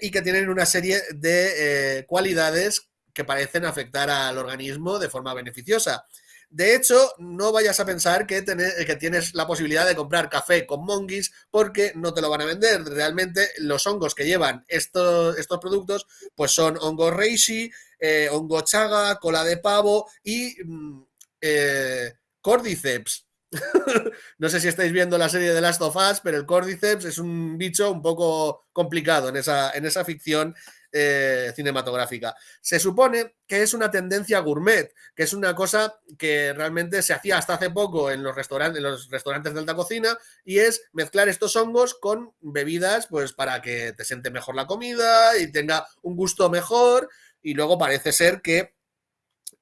S1: y que tienen una serie de cualidades que parecen afectar al organismo de forma beneficiosa. De hecho, no vayas a pensar que, que, tienes la posibilidad de comprar café con monguis porque no te lo van a vender. Realmente los hongos que llevan estos, estos productos pues son hongo reishi, eh, hongo chaga, cola de pavo y mm, eh, cordyceps. no sé si estáis viendo la serie de Last of Us, pero el cordyceps es un bicho un poco complicado en esa, en esa ficción eh, cinematográfica. Se supone que es una tendencia gourmet, que es una cosa que realmente se hacía hasta hace poco en los restaurantes, en los restaurantes de alta cocina, y es mezclar estos hongos con bebidas, pues para que te siente mejor la comida y tenga un gusto mejor. Y luego parece ser que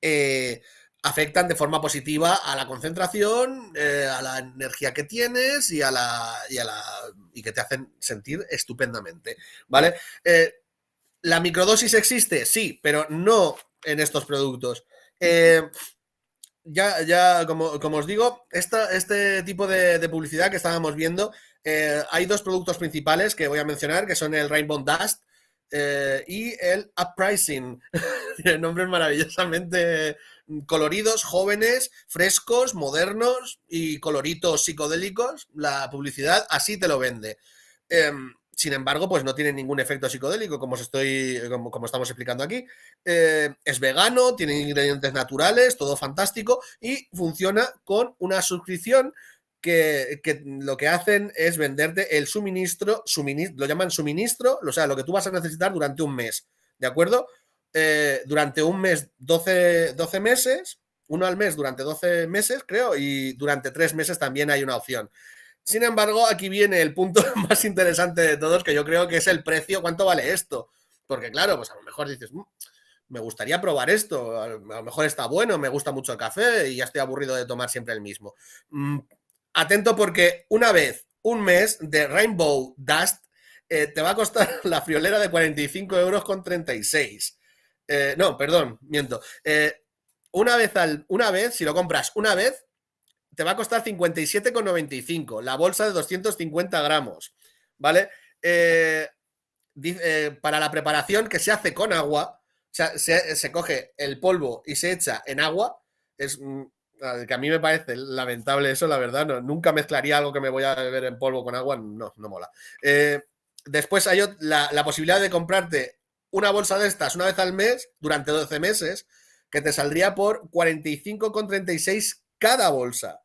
S1: eh, afectan de forma positiva a la concentración, eh, a la energía que tienes y a la, y a la y que te hacen sentir estupendamente, ¿vale? ¿La microdosis existe? Sí, pero no en estos productos. Eh, ya, ya como, os digo, este tipo de, publicidad que estábamos viendo, eh, hay dos productos principales que voy a mencionar, que son el Rainbow Dust eh, y el Uprising. Nombres maravillosamente coloridos, jóvenes, frescos, modernos y coloritos psicodélicos. La publicidad así te lo vende. Sin embargo, pues no tiene ningún efecto psicodélico, como, estoy, como, estamos explicando aquí. Eh, es vegano, tiene ingredientes naturales, todo fantástico y funciona con una suscripción que, lo que hacen es venderte el suministro, suministro, lo llaman suministro, o sea, lo que tú vas a necesitar durante un mes, ¿de acuerdo? Eh, durante un mes, 12, 12 meses, uno al mes durante 12 meses, creo, y durante tres meses también hay una opción. Sin embargo, aquí viene el punto más interesante de todos, que yo creo que es el precio, ¿cuánto vale esto? Porque claro, pues a lo mejor dices, mm, me gustaría probar esto, a lo mejor está bueno, me gusta mucho el café y ya estoy aburrido de tomar siempre el mismo. Mm, atento porque una vez, un mes de Rainbow Dust eh, te va a costar la friolera de 45 euros con 36. Eh, no, perdón, miento. Eh, una vez al, una vez, si lo compras una vez, te va a costar 57,95, la bolsa de 250 gramos, ¿vale? Eh, eh, para la preparación que se hace con agua, o sea, se, coge el polvo y se echa en agua, es mm, que a mí me parece lamentable eso, la verdad, no, nunca mezclaría algo que me voy a beber en polvo con agua, no, no mola. Eh, después hay la, la posibilidad de comprarte una bolsa de estas una vez al mes durante 12 meses, que te saldría por 45,36 cada bolsa.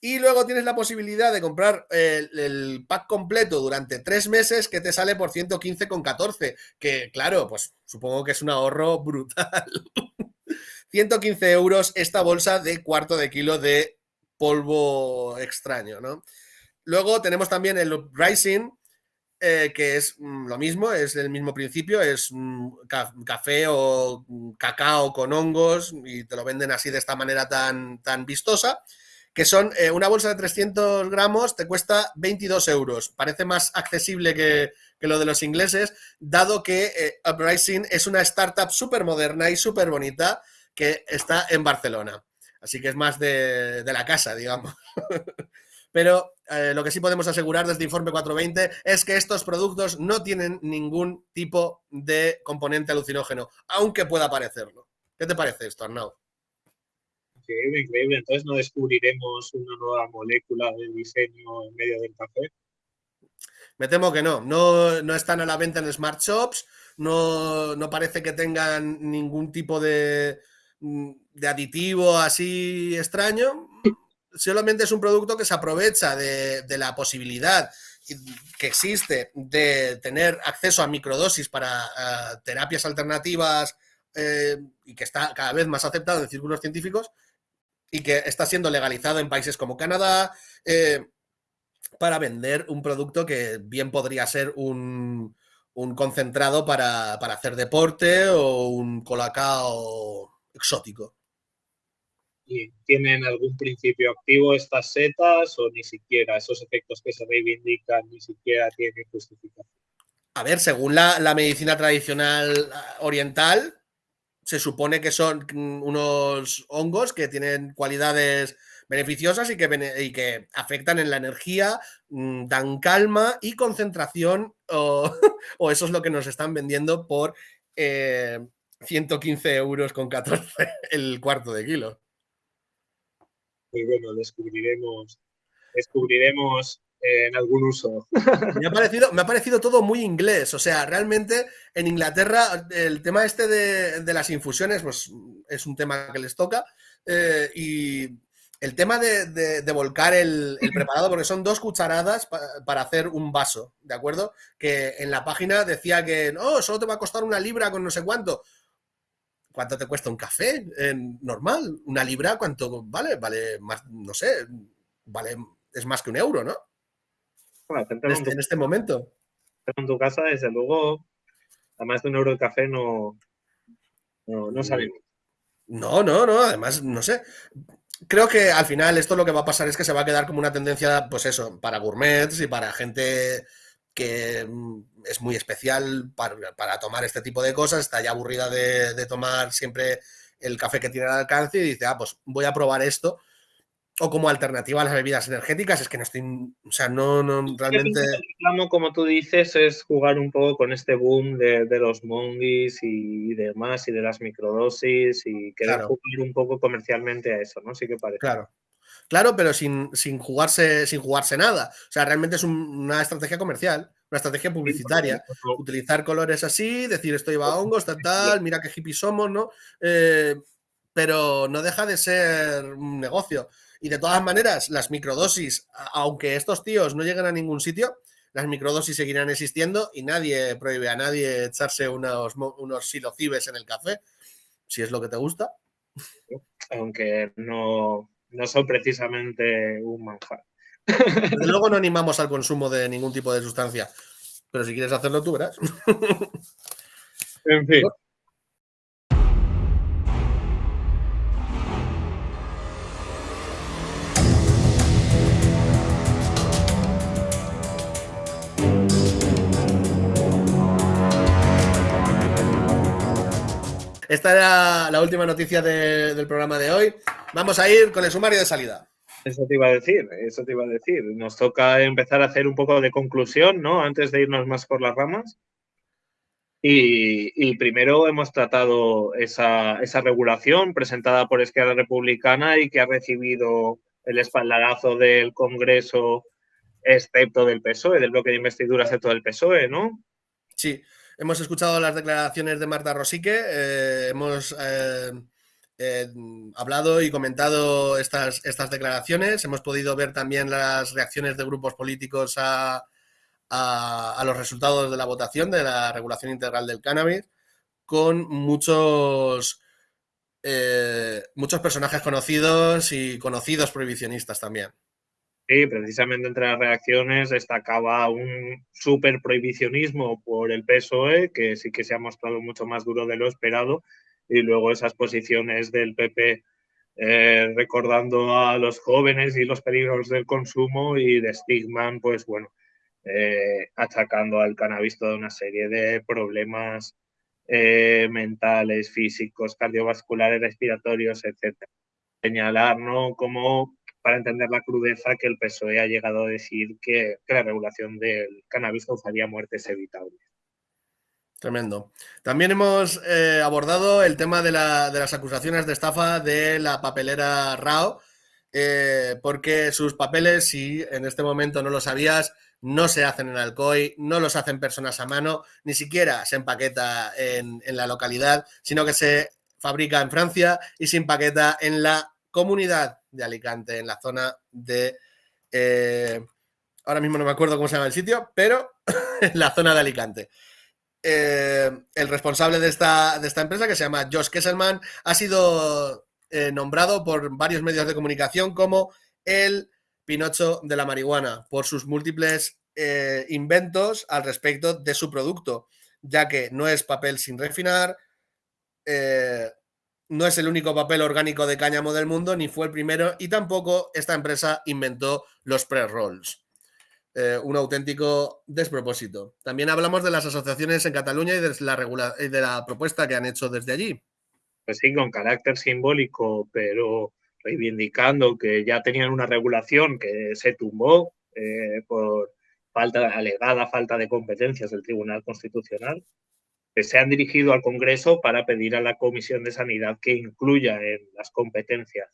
S1: y luego tienes la posibilidad de comprar el, pack completo durante tres meses que te sale por 115,14. Que claro, pues supongo que es un ahorro brutal. 115 euros esta bolsa de cuarto de kilo de polvo extraño, ¿no? Luego tenemos también el Rising, eh, que es mm, lo mismo, es el mismo principio, es mm, café o mm, cacao con hongos y te lo venden así de esta manera tan, tan vistosa, que son eh, una bolsa de 300 gramos, te cuesta 22 euros. Parece más accesible que, lo de los ingleses, dado que eh, Uprising es una startup súper moderna y súper bonita que está en Barcelona. Así que es más de, de la casa, digamos. pero eh, lo que sí podemos asegurar desde Informe 420 es que estos productos no tienen ningún tipo de componente alucinógeno, aunque pueda parecerlo. ¿Qué te parece esto, Arnau?
S2: Increíble, increíble. Entonces no descubriremos una nueva molécula de diseño en medio del café.
S1: Me temo que no. No, no están a la venta en Smart Shops, no, no parece que tengan ningún tipo de, de aditivo así extraño solamente es un producto que se aprovecha de, la posibilidad que existe de tener acceso a microdosis para terapias alternativas eh, y que está cada vez más aceptado en círculos científicos y que está siendo legalizado en países como Canadá eh, para vender un producto que bien podría ser un, concentrado para, hacer deporte o un colacao exótico.
S2: ¿Y tienen algún principio activo estas setas o ni siquiera esos efectos que se reivindican ni siquiera tienen justificación?
S1: A ver, según la, la medicina tradicional oriental, se supone que son unos hongos que tienen cualidades beneficiosas y que, y que afectan en la energía, mm, dan calma y concentración, o, eso es lo que nos están vendiendo por 115 eh, euros con 14 el cuarto de kilo.
S2: Muy bueno, descubriremos, descubriremos en algún uso.
S1: Me ha, parecido, me ha parecido todo muy inglés, o sea, realmente en Inglaterra el tema este de, las infusiones pues, es un tema que les toca eh, y el tema de, volcar el, preparado, porque son dos cucharadas para hacer un vaso, ¿de acuerdo? Que en la página decía que no, solo te va a costar una libra con no sé cuánto. ¿Cuánto te cuesta un café normal? ¿Una libra cuánto vale? Vale más, no sé, vale, es más que un euro, ¿no? en, este, en, este, momento.
S2: En tu casa, desde luego, a más de un euro de café no, no, no salimos.
S1: No, no, no, además, no sé creo que al final esto lo que va a pasar es que se va a quedar como una tendencia, pues eso, para gourmets y para gente que mm, es muy especial para, tomar este tipo de cosas, está ya aburrida de, de, tomar siempre el café que tiene al alcance y dice, ah, pues voy a probar esto o como alternativa a las bebidas energéticas, es que no estoy, o sea, no, no realmente...
S2: El como tú dices, es jugar un poco con este boom de, los mongis y demás, y de las microdosis, y querer jugar un poco comercialmente a eso, ¿no? Sí que parece.
S1: Claro. Claro, pero sin, sin, jugarse, sin jugarse nada. O sea, realmente es una estrategia comercial, una estrategia publicitaria. Utilizar colores así, decir esto lleva hongos, tal, tal, mira qué hippies somos, ¿no? Eh, pero no deja de ser un negocio. Y de todas maneras, las microdosis, aunque estos tíos no lleguen a ningún sitio, las microdosis seguirán existiendo y nadie prohíbe a nadie echarse unos, unos silocibes en el café, si es lo que te gusta.
S2: Aunque no, no son precisamente un manjar.
S1: Desde luego no animamos al consumo de ningún tipo de sustancia, pero si quieres hacerlo tú verás.
S2: En fin.
S1: Esta era la última noticia del programa de hoy. Vamos a ir con el sumario de salida.
S2: Eso te iba a decir, eso te iba a decir. Nos toca empezar a hacer un poco de conclusión, ¿no? Antes de irnos más por las ramas. Y, primero hemos tratado esa, esa, regulación presentada por Esquerra Republicana y que ha recibido el espaldarazo del Congreso, excepto del PSOE, del bloque de investidura, excepto del PSOE, ¿no?
S1: Sí, Hemos escuchado las declaraciones de Marta Rosique, eh, hemos eh, eh, hablado y comentado estas, estas declaraciones, hemos podido ver también las reacciones de grupos políticos a, los resultados de la votación de la regulación integral del cannabis, con muchos, muchos personajes conocidos y conocidos prohibicionistas también.
S2: Sí, precisamente entre las reacciones destacaba un super prohibicionismo por el PSOE, que sí que se ha mostrado mucho más duro de lo esperado, y luego esas posiciones del PP eh, recordando a los jóvenes y los peligros del consumo y de Stigman, pues bueno, eh, achacando al cannabis toda una serie de problemas eh, mentales, físicos, cardiovasculares, respiratorios, etc. Señalar, ¿no? Para entender la crudeza que el PSOE ha llegado a decir que, la regulación del cannabis causaría muertes evitables.
S1: Tremendo. También hemos eh, abordado el tema de, las acusaciones de estafa de la papelera RAO, eh, porque sus papeles, si en este momento no lo sabías, no se hacen en Alcoy, no los hacen personas a mano, ni siquiera se empaqueta en, en la localidad, sino que se fabrica en Francia y se empaqueta en la comunidad de Alicante, en la zona de... Eh, ahora mismo no me acuerdo cómo se llama el sitio, pero en la zona de Alicante. Eh, el responsable de esta, de esta, empresa, que se llama Josh Kesselman, ha sido eh, nombrado por varios medios de comunicación como el Pinocho de la marihuana, por sus múltiples inventos al respecto de su producto, ya que no es papel sin refinar, no es el único papel orgánico de cáñamo del mundo, ni fue el primero, y tampoco esta empresa inventó los pre-rolls. Eh, un auténtico despropósito. También hablamos de las asociaciones en Cataluña y de la, propuesta que han hecho desde allí.
S2: Pues sí, con carácter simbólico, pero reivindicando que ya tenían una regulación que se tumbó eh, por falta, alegada falta de competencias del Tribunal Constitucional se han dirigido al Congreso para pedir a la Comisión de Sanidad que incluya en las competencias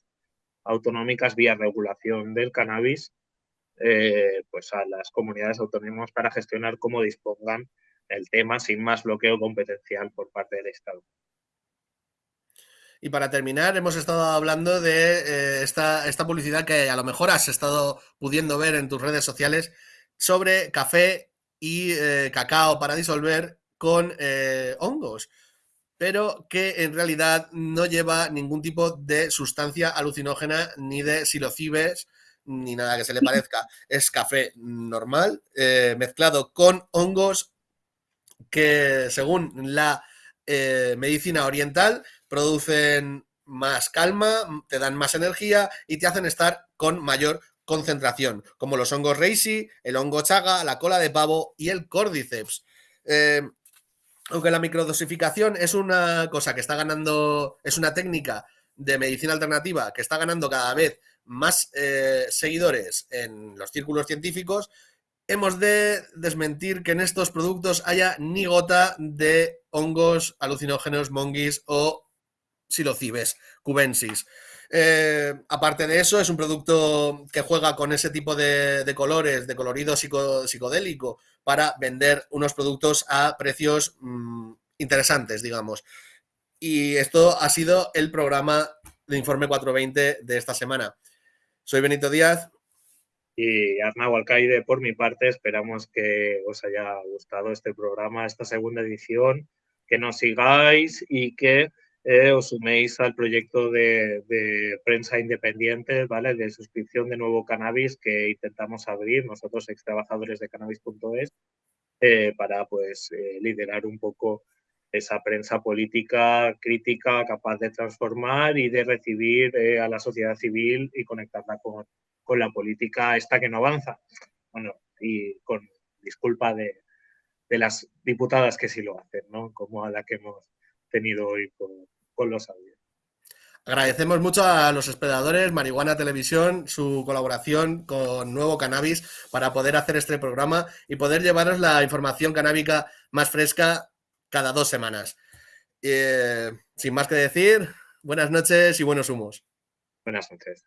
S2: autonómicas vía regulación del cannabis eh, pues a las comunidades autónomas para gestionar cómo dispongan el tema sin más bloqueo competencial por parte del Estado.
S1: Y para terminar, hemos estado hablando de eh, esta, publicidad que a lo mejor has estado pudiendo ver en tus redes sociales sobre café y eh, cacao para disolver con eh, hongos, pero que en realidad no lleva ningún tipo de sustancia alucinógena ni de silocibes ni nada que se le parezca. Es café normal eh, mezclado con hongos que según la eh, medicina oriental producen más calma, te dan más energía y te hacen estar con mayor concentración, como los hongos reishi, el hongo chaga, la cola de pavo y el cordyceps aunque la microdosificación es una cosa que está ganando, es una técnica de medicina alternativa que está ganando cada vez más eh, seguidores en los círculos científicos, hemos de desmentir que en estos productos haya ni gota de hongos alucinógenos, monguis o silocibes cubensis. Eh, aparte de eso, es un producto que juega con ese tipo de, colores, de colorido psicodélico, para vender unos productos a precios mm, interesantes, digamos. Y esto ha sido el programa de Informe 420 de esta semana. Soy Benito Díaz.
S2: Y Arnau Alcaide, por mi parte, esperamos que os haya gustado este programa, esta segunda edición, que nos sigáis y que eh, os suméis al proyecto de, prensa independiente, ¿vale? De suscripción de nuevo cannabis que intentamos abrir nosotros, ex trabajadores de cannabis.es, eh, para pues eh, liderar un poco esa prensa política crítica capaz de transformar y de recibir a la sociedad civil y conectarla con, con, la política esta que no avanza. Bueno, y con disculpa de, de las diputadas que sí lo hacen, ¿no? Como a la que hemos tenido hoy con, con los audios.
S1: Agradecemos mucho a los hospedadores, Marihuana Televisión, su colaboración con Nuevo Cannabis para poder hacer este programa y poder llevaros la información canábica más fresca cada dos semanas. Eh, sin más que decir, buenas noches y buenos humos.
S2: Buenas noches.